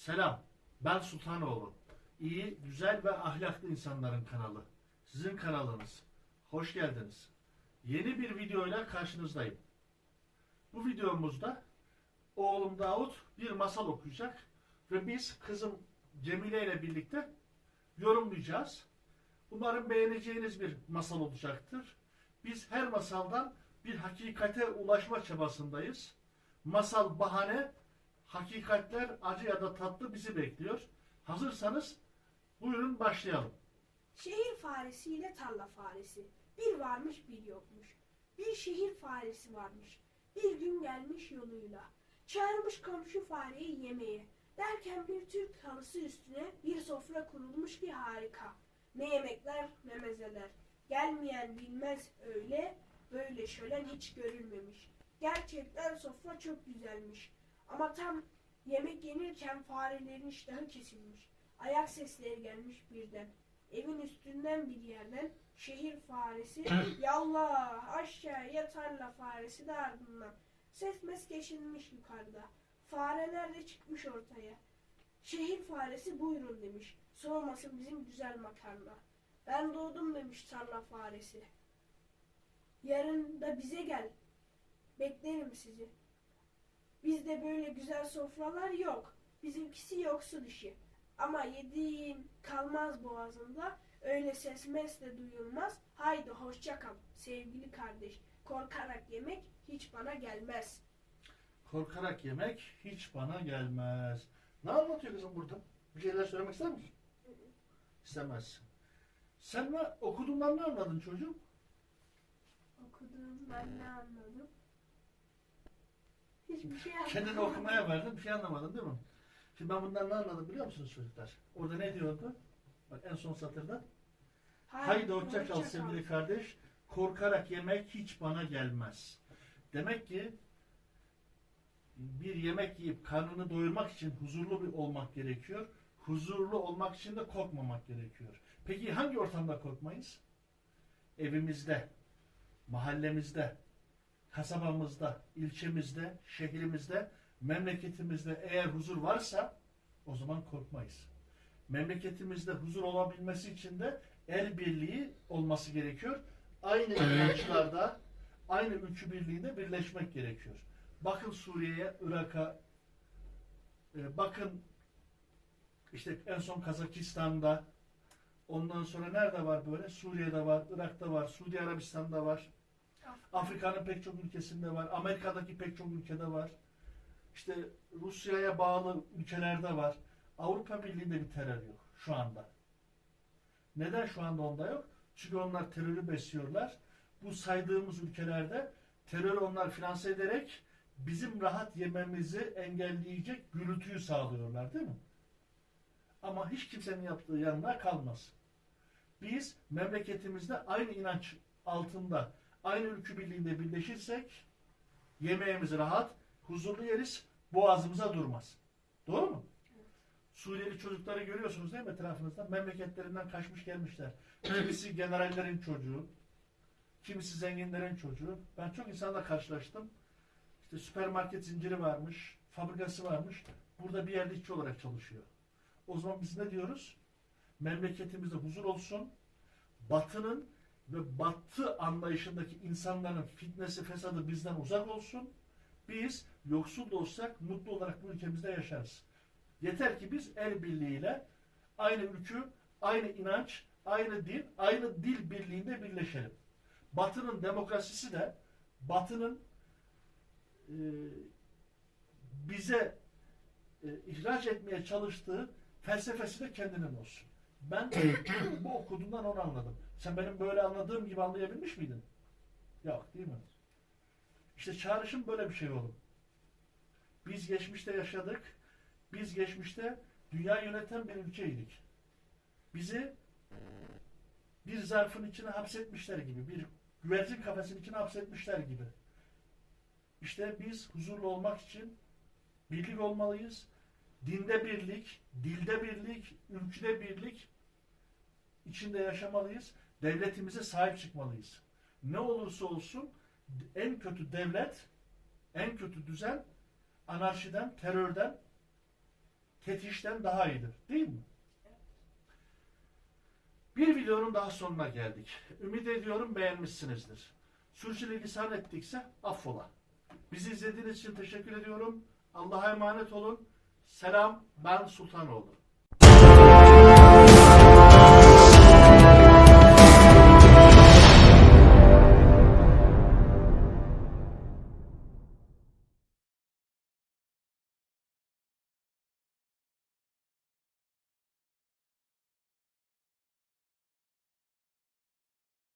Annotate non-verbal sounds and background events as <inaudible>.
Selam, ben Sultanoğlu. İyi, güzel ve ahlaklı insanların kanalı. Sizin kanalınız. Hoş geldiniz. Yeni bir videoyla karşınızdayım. Bu videomuzda oğlum Davut bir masal okuyacak ve biz kızım Cemile ile birlikte yorumlayacağız. Umarım beğeneceğiniz bir masal olacaktır. Biz her masaldan bir hakikate ulaşma çabasındayız. Masal bahane, hakikatler acı ya da tatlı bizi bekliyor. Hazırsanız buyurun başlayalım. Şehir faresi ile tarla faresi. Bir varmış bir yokmuş. Bir şehir faresi varmış. Bir gün gelmiş yoluyla. Çağırmış komşu fareyi yemeğe. Derken bir Türk halısı üstüne bir sofra kurulmuş ki harika. Ne yemekler ne mezeler. Gelmeyen bilmez öyle, böyle şölen hiç görülmemiş. Gerçekten sofra çok güzelmiş. Ama tam yemek yenirken farelerin iştahı kesilmiş. Ayak sesleri gelmiş birden. Evin üstünden bir yerden şehir faresi <clears throat> yallah aşağıya tarla faresi de ardından. Ses mes geçilmiş yukarıda. Fareler de çıkmış ortaya. Şehir faresi buyurun demiş. Soğumasın bizim güzel makarna. Ben doğdum demiş tarla faresi. Yarın da bize gel. Beklerim sizi. Bizde böyle güzel sofralar yok. Bizimkisi yoksul işi. Ama yediğin kalmaz boğazında. Öyle ses mes de duyulmaz. Haydi hoşça kal sevgili kardeş. Korkarak yemek hiç bana gelmez. Korkarak yemek hiç bana gelmez. Ne anlatıyor kızım burada? Bir şeyler söylemek ister misin? İstemezsin. Sen ne okuduğundan ne anladın çocuğum? Okuduğumdan ne anladım? Hiçbir şey anlamadım. Kendini okumaya verdin bir şey anlamadın değil mi? Şimdi ben bundan ne anladım biliyor musunuz çocuklar? Orada ne diyordu? Bak en son satırda. Haydi hoşça kal sevgili kardeş. Korkarak yemek hiç bana gelmez. Demek ki bir yemek yiyip karnını doyurmak için huzurlu bir olmak gerekiyor. Huzurlu olmak için de korkmamak gerekiyor. Peki hangi ortamda korkmayız? Evimizde, mahallemizde, kasabamızda, ilçemizde, şehrimizde, memleketimizde eğer huzur varsa o zaman korkmayız. Memleketimizde huzur olabilmesi için de el birliği olması gerekiyor. Aynı inançlarda, aynı ülkü birliğinde birleşmek gerekiyor. Bakın Suriye'ye, Irak'a, e, bakın işte en son Kazakistan'da, ondan sonra nerede var böyle? Suriye'de var, Irak'ta var, Suudi Arabistan'da var. Afrika'nın pek çok ülkesinde var. Amerika'daki pek çok ülkede var. İşte Rusya'ya bağlı ülkelerde var. Avrupa Birliği'nde bir terör yok şu anda. Neden şu anda onda yok? Çünkü onlar terörü besliyorlar. Bu saydığımız ülkelerde terörü onlar finanse ederek bizim rahat yememizi engelleyecek gürültüyü sağlıyorlar değil mi? Ama hiç kimsenin yaptığı yanına kalmaz. Biz memleketimizde aynı inanç altında, aynı ülkü birliğinde birleşirsek yemeğimizi rahat, huzurlu yeriz, boğazımıza durmaz. Doğru mu? Suriyeli çocukları görüyorsunuz değil mi etrafınızda? Memleketlerinden kaçmış gelmişler. Kimisi generallerin çocuğu, kimisi zenginlerin çocuğu. Ben çok insanla karşılaştım. İşte süpermarket zinciri varmış, fabrikası varmış. Burada bir yerde işçi olarak çalışıyor. O zaman biz ne diyoruz? Memleketimizde huzur olsun. Batının ve batı anlayışındaki insanların fitnesi, fesadı bizden uzak olsun. Biz yoksul da olsak mutlu olarak bu ülkemizde yaşarız. Yeter ki biz el birliğiyle aynı ülkü, aynı inanç, aynı din, aynı dil birliğinde birleşelim. Batının demokrasisi de Batı'nın e, bize e, ihraç etmeye çalıştığı felsefesi de kendinin olsun. Ben <coughs> bu okuduğumdan onu anladım. Sen benim böyle anladığım gibi anlayabilmiş miydin? Yok değil mi? İşte çağrışım böyle bir şey oğlum. Biz geçmişte yaşadık. Biz geçmişte dünya yöneten bir ülkeydik. Bizi bir zarfın içine hapsetmişler gibi, bir güvercin kafesinin içine hapsetmişler gibi. İşte biz huzurlu olmak için birlik olmalıyız. Dinde birlik, dilde birlik, ülküde birlik içinde yaşamalıyız. Devletimize sahip çıkmalıyız. Ne olursa olsun en kötü devlet, en kötü düzen anarşiden, terörden Ketişten daha iyidir. Değil mi? Bir videonun daha sonuna geldik. Ümit ediyorum beğenmişsinizdir. Sürçülisan ettikse affola. Bizi izlediğiniz için teşekkür ediyorum. Allah'a emanet olun. Selam ben Sultanoğlu.